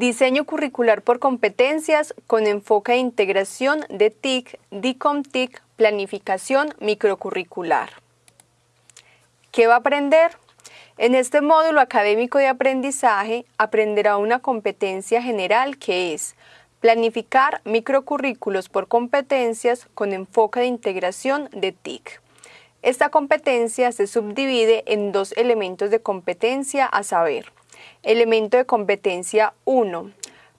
Diseño curricular por competencias con enfoque de integración de TIC, DICOM-TIC, planificación microcurricular. ¿Qué va a aprender? En este módulo académico de aprendizaje aprenderá una competencia general que es planificar microcurrículos por competencias con enfoque de integración de TIC. Esta competencia se subdivide en dos elementos de competencia a saber, Elemento de competencia 1.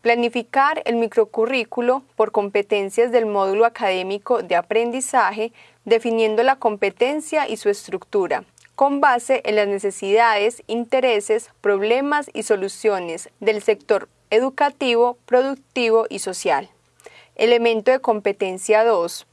Planificar el microcurrículo por competencias del módulo académico de aprendizaje, definiendo la competencia y su estructura, con base en las necesidades, intereses, problemas y soluciones del sector educativo, productivo y social. Elemento de competencia 2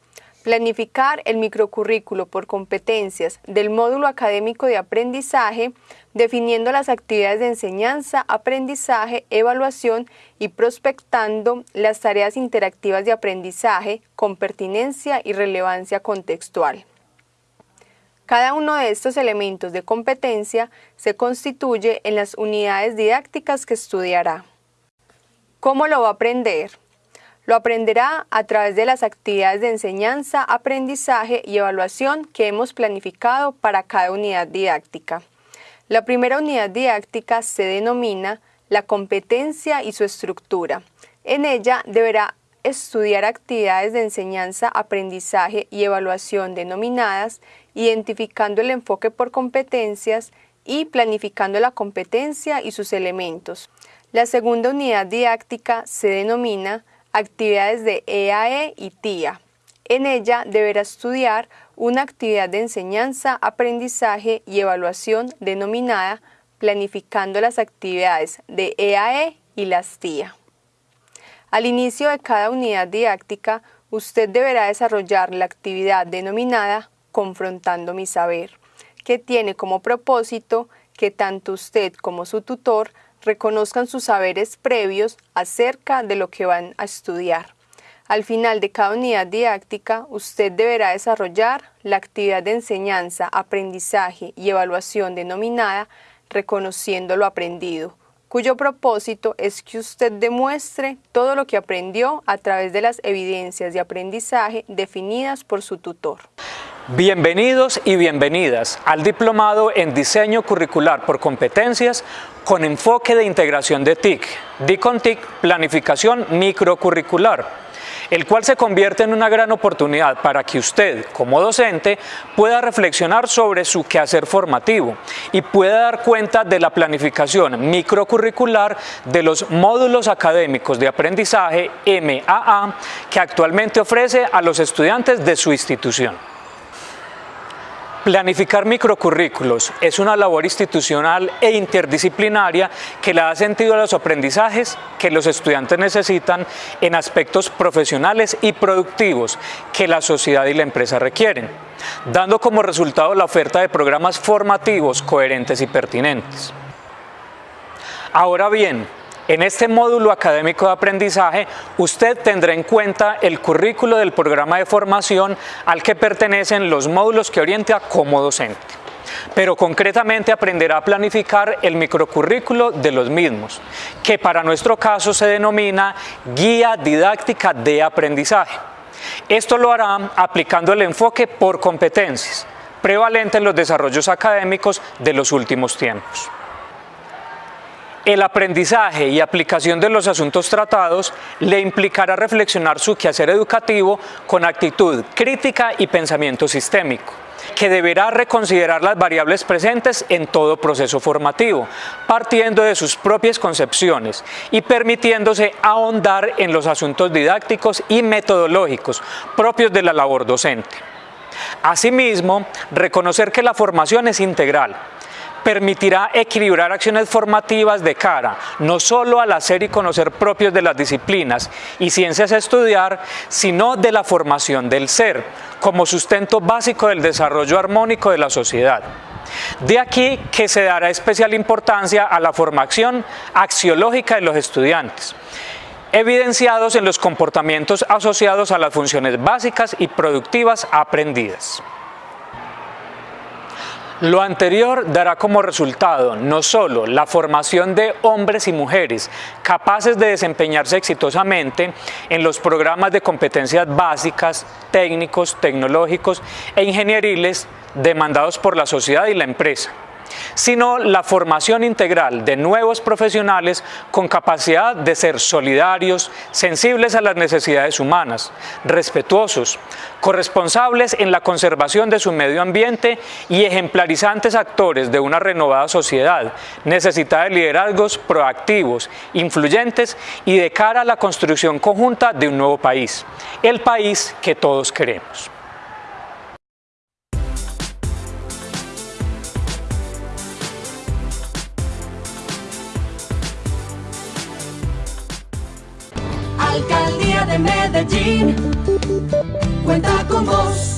Planificar el microcurrículo por competencias del módulo académico de aprendizaje, definiendo las actividades de enseñanza, aprendizaje, evaluación y prospectando las tareas interactivas de aprendizaje con pertinencia y relevancia contextual. Cada uno de estos elementos de competencia se constituye en las unidades didácticas que estudiará. ¿Cómo lo va a aprender? Lo aprenderá a través de las actividades de enseñanza, aprendizaje y evaluación que hemos planificado para cada unidad didáctica. La primera unidad didáctica se denomina la competencia y su estructura. En ella deberá estudiar actividades de enseñanza, aprendizaje y evaluación denominadas, identificando el enfoque por competencias y planificando la competencia y sus elementos. La segunda unidad didáctica se denomina actividades de EAE e y TIA. En ella deberá estudiar una actividad de enseñanza, aprendizaje y evaluación denominada planificando las actividades de EAE e y las TIA. Al inicio de cada unidad didáctica, usted deberá desarrollar la actividad denominada Confrontando mi saber, que tiene como propósito que tanto usted como su tutor reconozcan sus saberes previos acerca de lo que van a estudiar. Al final de cada unidad didáctica, usted deberá desarrollar la actividad de enseñanza, aprendizaje y evaluación denominada reconociendo lo aprendido, cuyo propósito es que usted demuestre todo lo que aprendió a través de las evidencias de aprendizaje definidas por su tutor. Bienvenidos y bienvenidas al Diplomado en Diseño Curricular por Competencias con enfoque de integración de TIC, DICON TIC Planificación Microcurricular, el cual se convierte en una gran oportunidad para que usted, como docente, pueda reflexionar sobre su quehacer formativo y pueda dar cuenta de la planificación microcurricular de los módulos académicos de aprendizaje MAA que actualmente ofrece a los estudiantes de su institución. Planificar microcurrículos es una labor institucional e interdisciplinaria que le da sentido a los aprendizajes que los estudiantes necesitan en aspectos profesionales y productivos que la sociedad y la empresa requieren, dando como resultado la oferta de programas formativos coherentes y pertinentes. Ahora bien, en este módulo académico de aprendizaje, usted tendrá en cuenta el currículo del programa de formación al que pertenecen los módulos que orienta como docente pero concretamente aprenderá a planificar el microcurrículo de los mismos, que para nuestro caso se denomina Guía Didáctica de Aprendizaje. Esto lo hará aplicando el enfoque por competencias, prevalente en los desarrollos académicos de los últimos tiempos. El aprendizaje y aplicación de los asuntos tratados le implicará reflexionar su quehacer educativo con actitud crítica y pensamiento sistémico que deberá reconsiderar las variables presentes en todo proceso formativo, partiendo de sus propias concepciones y permitiéndose ahondar en los asuntos didácticos y metodológicos propios de la labor docente. Asimismo, reconocer que la formación es integral, permitirá equilibrar acciones formativas de cara no solo al hacer y conocer propios de las disciplinas y ciencias a estudiar, sino de la formación del ser, como sustento básico del desarrollo armónico de la sociedad. De aquí que se dará especial importancia a la formación axiológica de los estudiantes, evidenciados en los comportamientos asociados a las funciones básicas y productivas aprendidas. Lo anterior dará como resultado no solo la formación de hombres y mujeres capaces de desempeñarse exitosamente en los programas de competencias básicas, técnicos, tecnológicos e ingenieriles demandados por la sociedad y la empresa, sino la formación integral de nuevos profesionales con capacidad de ser solidarios, sensibles a las necesidades humanas, respetuosos, corresponsables en la conservación de su medio ambiente y ejemplarizantes actores de una renovada sociedad, necesitada de liderazgos proactivos, influyentes y de cara a la construcción conjunta de un nuevo país, el país que todos queremos. Alcaldía de Medellín cuenta con vos.